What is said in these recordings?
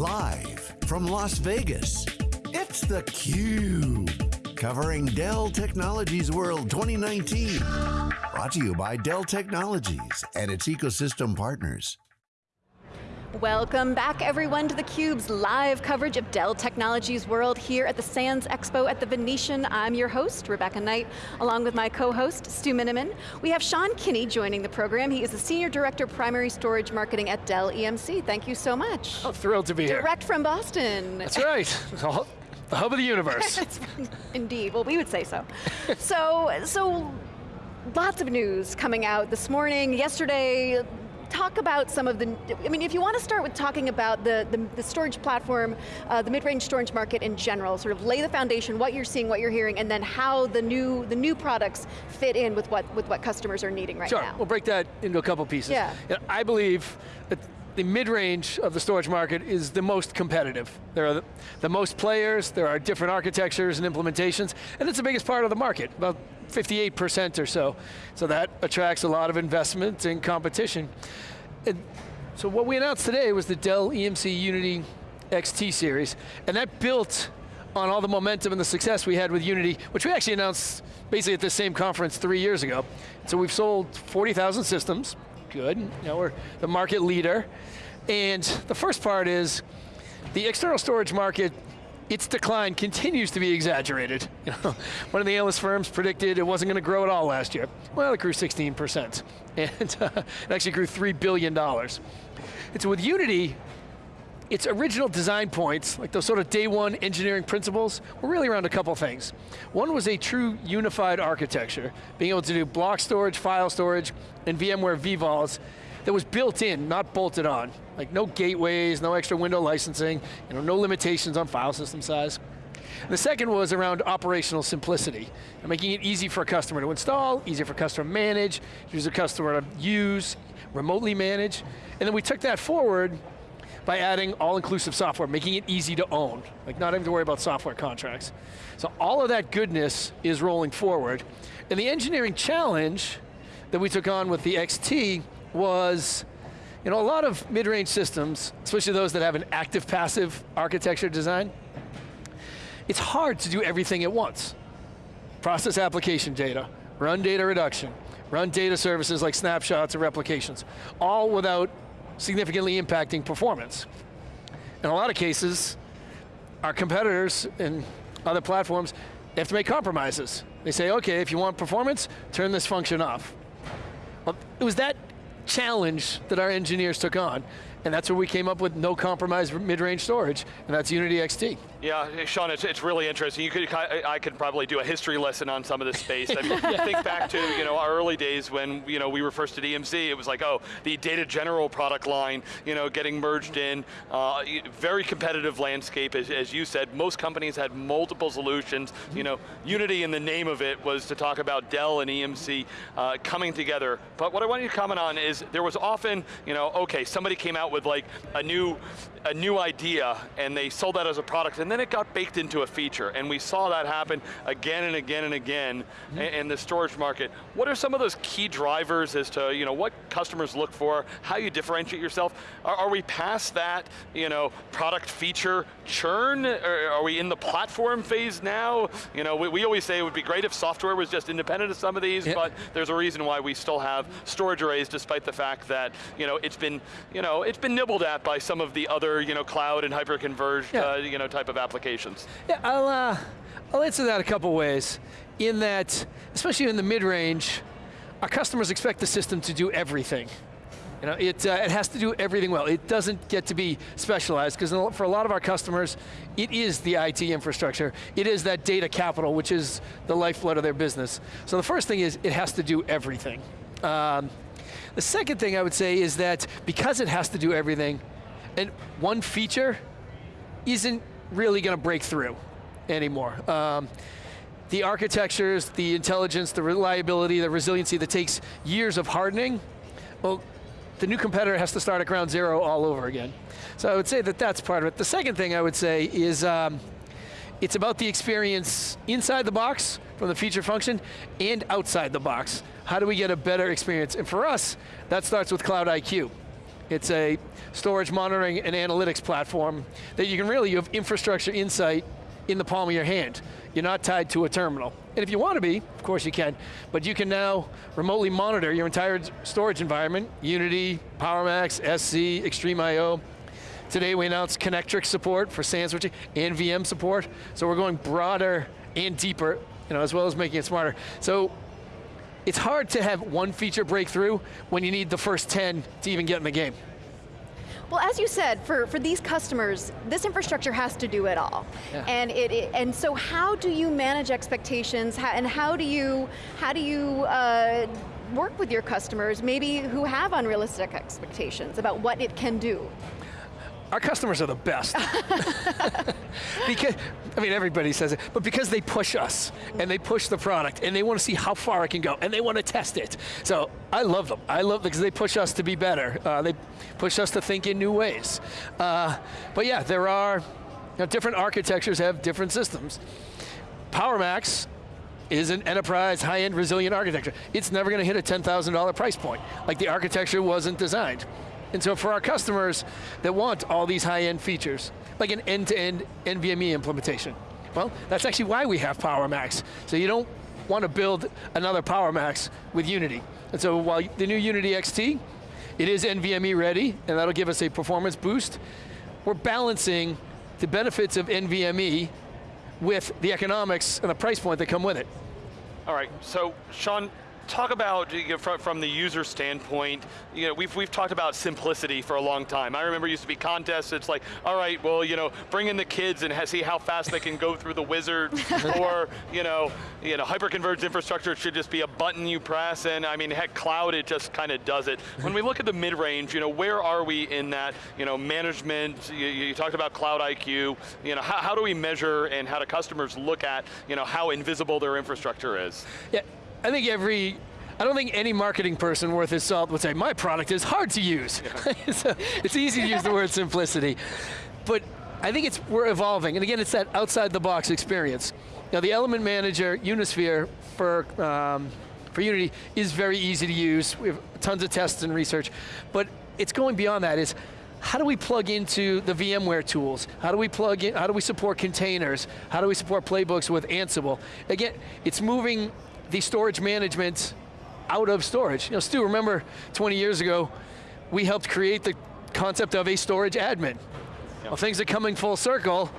Live from Las Vegas, it's theCUBE. Covering Dell Technologies World 2019. Brought to you by Dell Technologies and its ecosystem partners. Welcome back everyone to theCUBE's live coverage of Dell Technologies World here at the Sands Expo at the Venetian. I'm your host, Rebecca Knight, along with my co-host, Stu Miniman. We have Sean Kinney joining the program. He is the Senior Director Primary Storage Marketing at Dell EMC. Thank you so much. Oh, thrilled to be here. Direct from Boston. That's right. The hub of the universe. Indeed, well we would say so. so, so lots of news coming out this morning, yesterday, talk about some of the, I mean, if you want to start with talking about the, the, the storage platform, uh, the mid-range storage market in general, sort of lay the foundation, what you're seeing, what you're hearing, and then how the new, the new products fit in with what, with what customers are needing right sure. now. Sure, we'll break that into a couple pieces. Yeah. You know, I believe that the mid-range of the storage market is the most competitive. There are the, most players, there are different architectures and implementations, and it's the biggest part of the market, about 58% or so. So that attracts a lot of investment and competition. And so what we announced today was the Dell EMC Unity XT series, and that built on all the momentum and the success we had with Unity, which we actually announced basically at the same conference three years ago. So we've sold 40,000 systems, good, you know, we're the market leader. And the first part is, the external storage market its decline continues to be exaggerated. You know, one of the analyst firms predicted it wasn't going to grow at all last year. Well, it grew 16%, and uh, it actually grew $3 billion. So with Unity, its original design points, like those sort of day one engineering principles, were really around a couple things. One was a true unified architecture, being able to do block storage, file storage, and VMware vVols that was built in, not bolted on. Like no gateways, no extra window licensing, you know, no limitations on file system size. The second was around operational simplicity, making it easy for a customer to install, easy for a customer to manage, easy for a customer to use, remotely manage. And then we took that forward by adding all-inclusive software, making it easy to own, like not having to worry about software contracts. So all of that goodness is rolling forward. And the engineering challenge that we took on with the XT was, you know, a lot of mid-range systems, especially those that have an active-passive architecture design, it's hard to do everything at once. Process application data, run data reduction, run data services like snapshots or replications, all without significantly impacting performance. In a lot of cases, our competitors and other platforms they have to make compromises. They say, okay, if you want performance, turn this function off. Well, it was that challenge that our engineers took on, and that's where we came up with no compromise mid-range storage, and that's Unity XT. Yeah, Sean, it's, it's really interesting. You could, I could probably do a history lesson on some of this space. I mean, yeah. think back to you know our early days when you know we were first at EMC. It was like, oh, the Data General product line, you know, getting merged in. Uh, very competitive landscape, as, as you said. Most companies had multiple solutions. You know, Unity in the name of it was to talk about Dell and EMC uh, coming together. But what I want you to comment on is there was often, you know, okay, somebody came out with like a new a new idea and they sold that as a product and then it got baked into a feature and we saw that happen again and again and again mm -hmm. in the storage market. What are some of those key drivers as to you know, what customers look for, how you differentiate yourself? Are, are we past that you know, product feature churn? Or are we in the platform phase now? You know, we, we always say it would be great if software was just independent of some of these, but there's a reason why we still have storage arrays despite the fact that you know, it's been, you know, it's been nibbled at by some of the other other you know, cloud and hyper-converged yeah. uh, you know, type of applications? Yeah, I'll, uh, I'll answer that a couple ways. In that, especially in the mid-range, our customers expect the system to do everything. You know, it, uh, it has to do everything well. It doesn't get to be specialized, because for a lot of our customers, it is the IT infrastructure. It is that data capital, which is the lifeblood of their business. So the first thing is, it has to do everything. Um, the second thing I would say is that because it has to do everything, and one feature isn't really going to break through anymore. Um, the architectures, the intelligence, the reliability, the resiliency that takes years of hardening, well, the new competitor has to start at ground zero all over again. So I would say that that's part of it. The second thing I would say is, um, it's about the experience inside the box, from the feature function, and outside the box. How do we get a better experience? And for us, that starts with Cloud IQ. It's a storage monitoring and analytics platform that you can really, you have infrastructure insight in the palm of your hand. You're not tied to a terminal. And if you want to be, of course you can, but you can now remotely monitor your entire storage environment, Unity, PowerMax, SC, XtremIO. Today we announced Connectrix support for SAN switching and VM support, so we're going broader and deeper, you know, as well as making it smarter. So it's hard to have one feature breakthrough when you need the first 10 to even get in the game. Well, as you said, for, for these customers, this infrastructure has to do it all. Yeah. And it, it- and so how do you manage expectations how, and how do you, how do you uh, work with your customers, maybe who have unrealistic expectations about what it can do? Our customers are the best. because, I mean, everybody says it, but because they push us, and they push the product, and they want to see how far it can go, and they want to test it. So, I love them. I love them because they push us to be better. Uh, they push us to think in new ways. Uh, but yeah, there are, you know, different architectures have different systems. PowerMax is an enterprise, high-end, resilient architecture. It's never going to hit a $10,000 price point. Like the architecture wasn't designed. And so for our customers that want all these high-end features, like an end-to-end NVMe implementation, well, that's actually why we have PowerMax. So you don't want to build another PowerMax with Unity. And so while the new Unity XT, it is NVMe ready, and that'll give us a performance boost, we're balancing the benefits of NVMe with the economics and the price point that come with it. All right, so Sean, talk about you know, from, from the user standpoint. You know, we've we've talked about simplicity for a long time. I remember it used to be contests. It's like, all right, well, you know, bring in the kids and see how fast they can go through the wizard, or you know, you know, hyperconverged infrastructure should just be a button you press, and I mean, heck, cloud it just kind of does it. When we look at the mid-range, you know, where are we in that? You know, management. You, you talked about Cloud IQ. You know, how, how do we measure and how do customers look at you know how invisible their infrastructure is? Yeah, I think every, I don't think any marketing person worth his salt would say, my product is hard to use. so it's easy to use the word simplicity. But I think it's, we're evolving, and again, it's that outside the box experience. Now the element manager, Unisphere, for, um, for Unity is very easy to use. We have tons of tests and research, but it's going beyond that. Is how do we plug into the VMware tools? How do we plug in, how do we support containers? How do we support playbooks with Ansible? Again, it's moving the storage management out of storage. You know, Stu, remember 20 years ago, we helped create the concept of a storage admin. Well, things are coming full circle,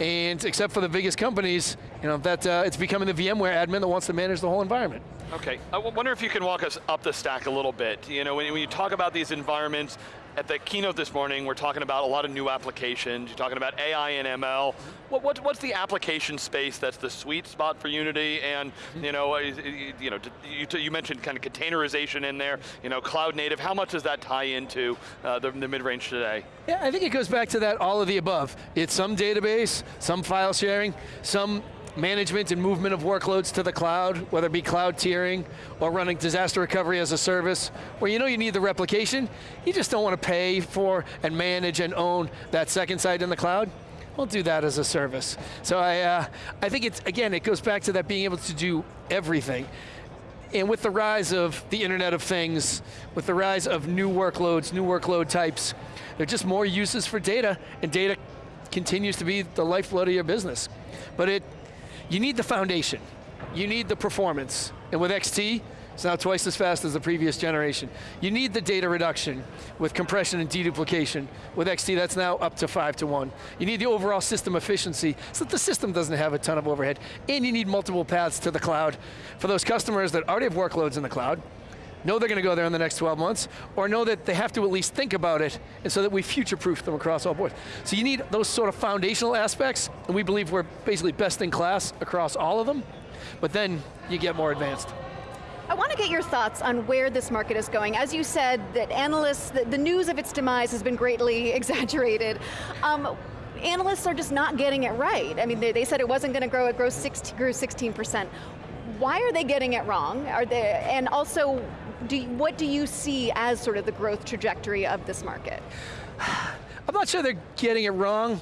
and except for the biggest companies, you know, that uh, it's becoming the VMware admin that wants to manage the whole environment. Okay, I wonder if you can walk us up the stack a little bit. You know, when, when you talk about these environments, at the keynote this morning, we're talking about a lot of new applications. You're talking about AI and ML. What, what, what's the application space that's the sweet spot for Unity? And you know, you know, you, you mentioned kind of containerization in there. You know, cloud native. How much does that tie into uh, the, the mid range today? Yeah, I think it goes back to that all of the above. It's some database, some file sharing, some management and movement of workloads to the cloud, whether it be cloud tiering or running disaster recovery as a service, where you know you need the replication, you just don't want to pay for and manage and own that second site in the cloud. We'll do that as a service. So I, uh, I think it's, again, it goes back to that being able to do everything. And with the rise of the Internet of Things, with the rise of new workloads, new workload types, there are just more uses for data, and data continues to be the lifeblood of your business. But it, you need the foundation. You need the performance. And with XT, it's now twice as fast as the previous generation. You need the data reduction with compression and deduplication. With XT, that's now up to five to one. You need the overall system efficiency so that the system doesn't have a ton of overhead. And you need multiple paths to the cloud for those customers that already have workloads in the cloud, know they're going to go there in the next 12 months, or know that they have to at least think about it, and so that we future-proof them across all boards. So you need those sort of foundational aspects, and we believe we're basically best in class across all of them, but then you get more advanced. I want to get your thoughts on where this market is going. As you said, that analysts, the, the news of its demise has been greatly exaggerated. Um, analysts are just not getting it right. I mean, they, they said it wasn't going to grow, it grew 16, grew 16%. Why are they getting it wrong? Are they, and also, do, you- what do you see as sort of the growth trajectory of this market? I'm not sure they're getting it wrong.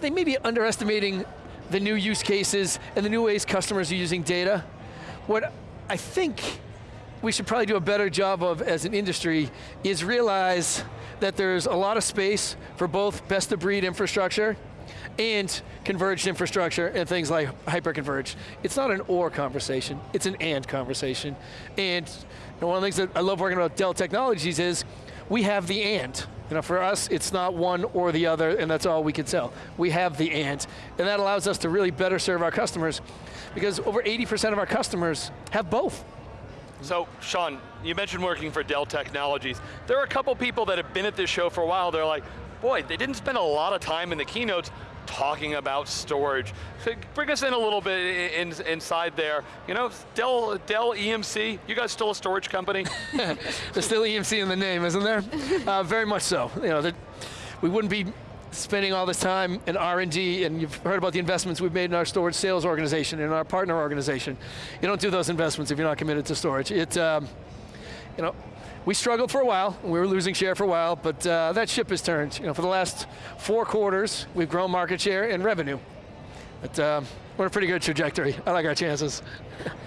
They may be underestimating the new use cases and the new ways customers are using data. What I think we should probably do a better job of as an industry is realize that there's a lot of space for both best of breed infrastructure and converged infrastructure and things like hyperconverged. It's not an or conversation, it's an and conversation. And one of the things that I love working about Dell Technologies is we have the and. You know, for us, it's not one or the other, and that's all we can sell. We have the and, and that allows us to really better serve our customers, because over 80% of our customers have both. So, Sean, you mentioned working for Dell Technologies. There are a couple people that have been at this show for a while, they're like, boy, they didn't spend a lot of time in the keynotes talking about storage. So bring us in a little bit in, inside there. You know, Dell, Dell EMC, you guys still a storage company? There's still EMC in the name, isn't there? Uh, very much so. You know, we wouldn't be spending all this time in R&D, and you've heard about the investments we've made in our storage sales organization, in our partner organization. You don't do those investments if you're not committed to storage. It, um, you know, we struggled for a while, we were losing share for a while, but uh, that ship has turned. You know, for the last four quarters, we've grown market share and revenue. But uh, we're a pretty good trajectory. I like our chances.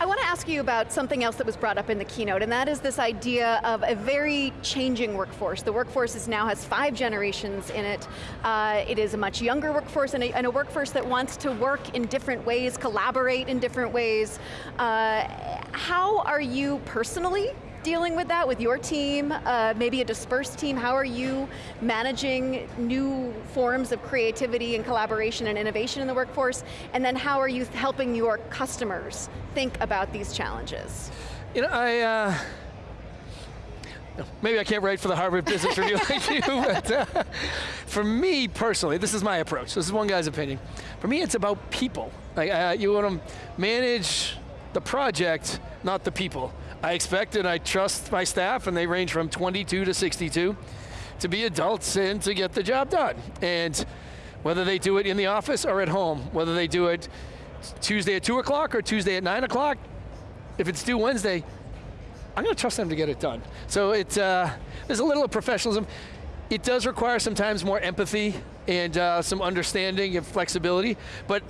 I want to ask you about something else that was brought up in the keynote, and that is this idea of a very changing workforce. The workforce is now has five generations in it. Uh, it is a much younger workforce and a, and a, workforce that wants to work in different ways, collaborate in different ways. Uh, how are you personally dealing with that with your team, uh, maybe a dispersed team? How are you managing new forms of creativity and collaboration and innovation in the workforce? And then how are you helping your customers think about these challenges? You know, I, uh, maybe I can't write for the Harvard Business Review like you, but uh, for me personally, this is my approach. This is one guy's opinion. For me, it's about people. Like, uh, you want to manage the project, not the people. I expect and I trust my staff, and they range from 22 to 62, to be adults and to get the job done. And whether they do it in the office or at home, whether they do it Tuesday at 2 o'clock or Tuesday at 9 o'clock, if it's due Wednesday, I'm going to trust them to get it done. So it, uh, there's a little of professionalism. It does require sometimes more empathy and uh, some understanding and flexibility, but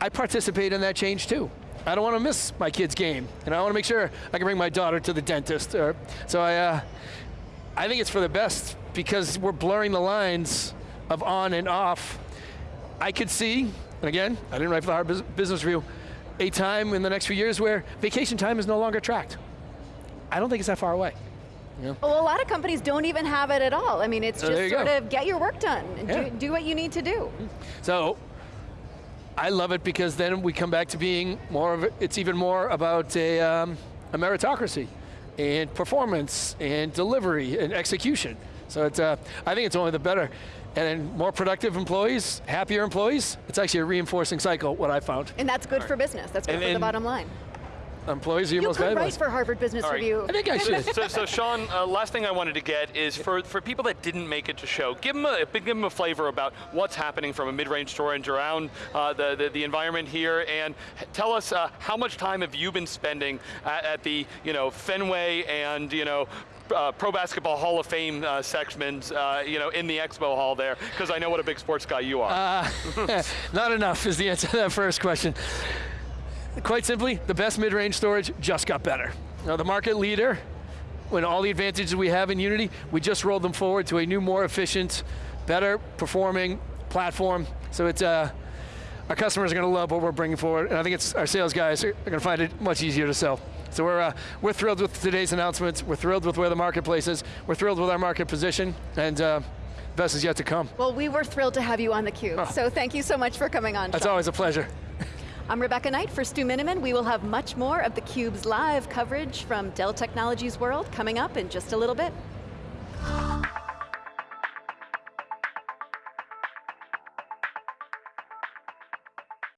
I participate in that change too. I don't want to miss my kid's game, and I want to make sure I can bring my daughter to the dentist. Or, so I, uh, I think it's for the best because we're blurring the lines of on and off. I could see, and again, I didn't write for the Harvard Business Review, a time in the next few years where vacation time is no longer tracked. I don't think it's that far away. Yeah. Well, a lot of companies don't even have it at all. I mean, it's just sort go. of get your work done and yeah. do, do what you need to do. So I love it because then we come back to being more of, it's even more about a, um, a meritocracy and performance and delivery and execution. So it's, uh, I think it's only the better. And more productive employees, happier employees, it's actually a reinforcing cycle, what I found. And that's good right. for business, that's good and, for the bottom line employees are you most valuable. write for Harvard Business right. Review. I think I should. so, so Sean, uh, last thing I wanted to get is for, for people that didn't make it to show, give them a, give them a flavor about what's happening from a mid-range storage around uh, the, the, the, environment here, and tell us uh, how much time have you been spending at, at the you know Fenway and you know uh, Pro Basketball Hall of Fame uh, segments, uh, you know, in the expo hall there, because I know what a big sports guy you are. Uh, not enough is the answer to that first question. Quite simply, the best mid-range storage just got better. Now the market leader, when all the advantages we have in Unity, we just rolled them forward to a new, more efficient, better performing platform. So it's, uh, our customers are going to love what we're bringing forward, and I think it's our sales guys are going to find it much easier to sell. So we're, uh, we're thrilled with today's announcements. We're thrilled with where the marketplace is. We're thrilled with our market position, and uh, best is yet to come. Well, we were thrilled to have you on theCUBE, oh. so thank you so much for coming on. That's Sean. always a pleasure. I'm Rebecca Knight for Stu Miniman. We will have much more of theCUBE's live coverage from Dell Technologies World coming up in just a little bit.